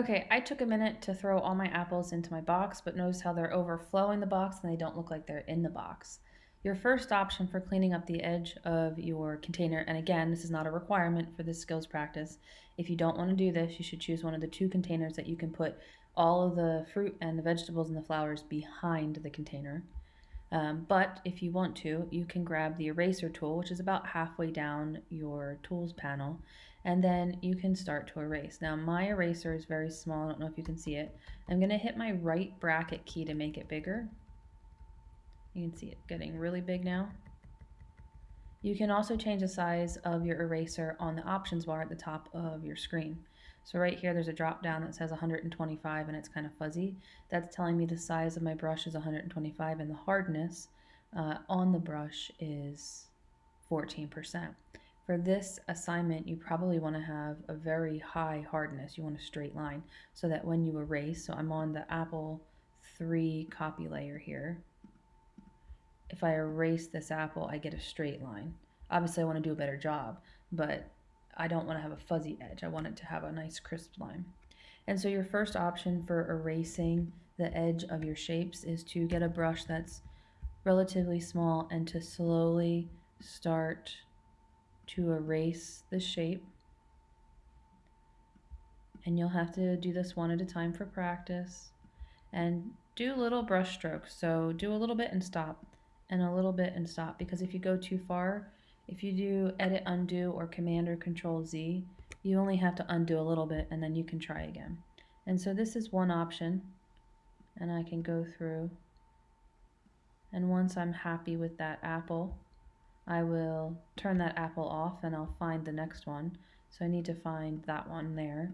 Okay, I took a minute to throw all my apples into my box, but notice how they're overflowing the box and they don't look like they're in the box. Your first option for cleaning up the edge of your container, and again, this is not a requirement for this skills practice. If you don't want to do this, you should choose one of the two containers that you can put all of the fruit and the vegetables and the flowers behind the container. Um, but if you want to, you can grab the eraser tool, which is about halfway down your tools panel, and then you can start to erase. Now my eraser is very small, I don't know if you can see it. I'm going to hit my right bracket key to make it bigger. You can see it getting really big now. You can also change the size of your eraser on the options bar at the top of your screen. So right here there's a drop down that says 125 and it's kind of fuzzy. That's telling me the size of my brush is 125 and the hardness uh, on the brush is 14%. For this assignment, you probably want to have a very high hardness. You want a straight line so that when you erase, so I'm on the Apple 3 copy layer here, if I erase this apple, I get a straight line. Obviously, I want to do a better job, but I don't want to have a fuzzy edge. I want it to have a nice crisp line. And so your first option for erasing the edge of your shapes is to get a brush that's relatively small and to slowly start to erase the shape. And you'll have to do this one at a time for practice. And do little brush strokes. So do a little bit and stop and a little bit and stop because if you go too far, if you do edit undo or command or control Z, you only have to undo a little bit and then you can try again. And so this is one option and I can go through and once I'm happy with that apple, I will turn that apple off and I'll find the next one. So I need to find that one there.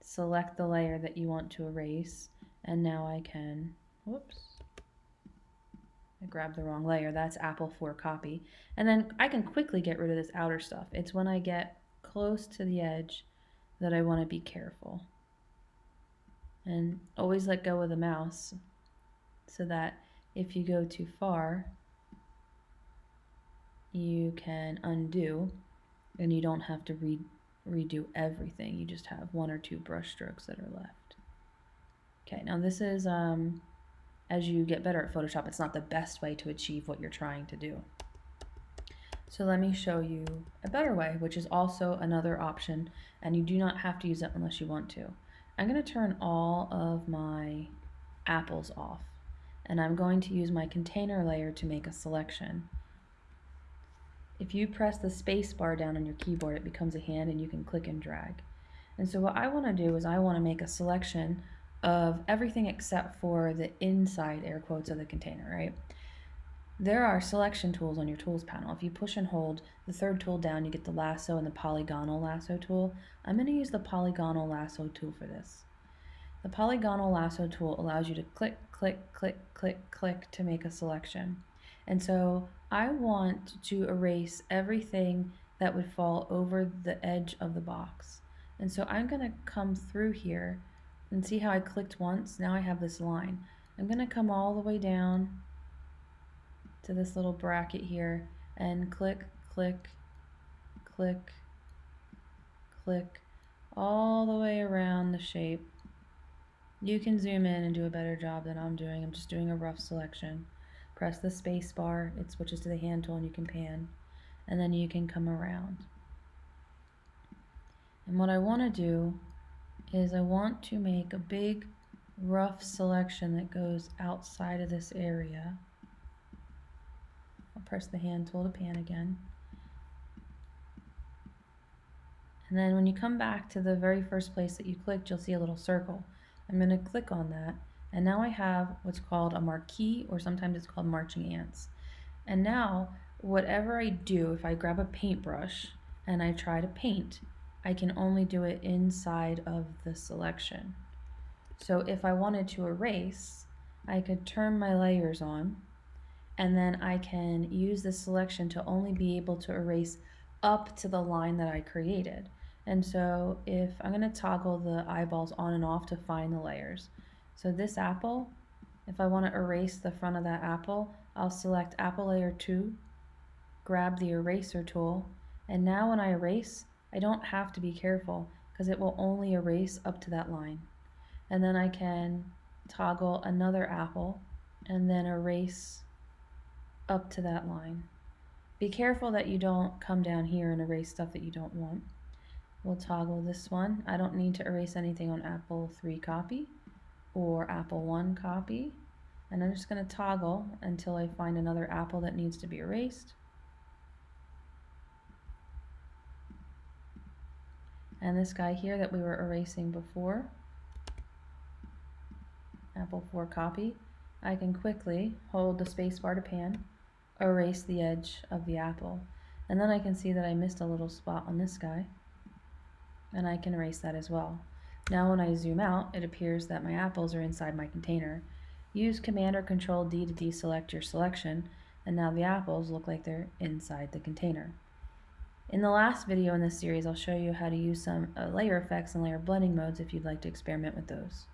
Select the layer that you want to erase and now I can, whoops, grabbed the wrong layer. That's Apple 4 copy. And then I can quickly get rid of this outer stuff. It's when I get close to the edge that I want to be careful. And always let go of the mouse so that if you go too far, you can undo and you don't have to re redo everything. You just have one or two brush strokes that are left. Okay, now this is um, as you get better at Photoshop, it's not the best way to achieve what you're trying to do. So let me show you a better way, which is also another option, and you do not have to use it unless you want to. I'm going to turn all of my apples off, and I'm going to use my container layer to make a selection. If you press the space bar down on your keyboard, it becomes a hand and you can click and drag. And so what I want to do is I want to make a selection of everything except for the inside air quotes of the container, right? There are selection tools on your tools panel. If you push and hold the third tool down, you get the lasso and the polygonal lasso tool. I'm going to use the polygonal lasso tool for this. The polygonal lasso tool allows you to click, click, click, click, click to make a selection. And so I want to erase everything that would fall over the edge of the box. And so I'm going to come through here and see how I clicked once? Now I have this line. I'm going to come all the way down to this little bracket here and click, click, click, click all the way around the shape. You can zoom in and do a better job than I'm doing. I'm just doing a rough selection. Press the space bar, it switches to the hand tool and you can pan. And then you can come around. And what I want to do is I want to make a big rough selection that goes outside of this area. I'll press the hand tool to pan again. And then when you come back to the very first place that you clicked, you'll see a little circle. I'm going to click on that, and now I have what's called a marquee, or sometimes it's called marching ants. And now, whatever I do, if I grab a paintbrush and I try to paint, I can only do it inside of the selection. So if I wanted to erase, I could turn my layers on and then I can use the selection to only be able to erase up to the line that I created. And so if I'm going to toggle the eyeballs on and off to find the layers. So this apple, if I want to erase the front of that apple, I'll select apple layer 2, grab the eraser tool, and now when I erase, I don't have to be careful because it will only erase up to that line. And then I can toggle another apple and then erase up to that line. Be careful that you don't come down here and erase stuff that you don't want. We'll toggle this one. I don't need to erase anything on Apple 3 copy or Apple 1 copy. And I'm just going to toggle until I find another apple that needs to be erased. And this guy here that we were erasing before, Apple 4 copy, I can quickly hold the spacebar to pan, erase the edge of the apple. And then I can see that I missed a little spot on this guy, and I can erase that as well. Now when I zoom out, it appears that my apples are inside my container. Use Command or Control D to deselect your selection, and now the apples look like they're inside the container. In the last video in this series, I'll show you how to use some uh, layer effects and layer blending modes if you'd like to experiment with those.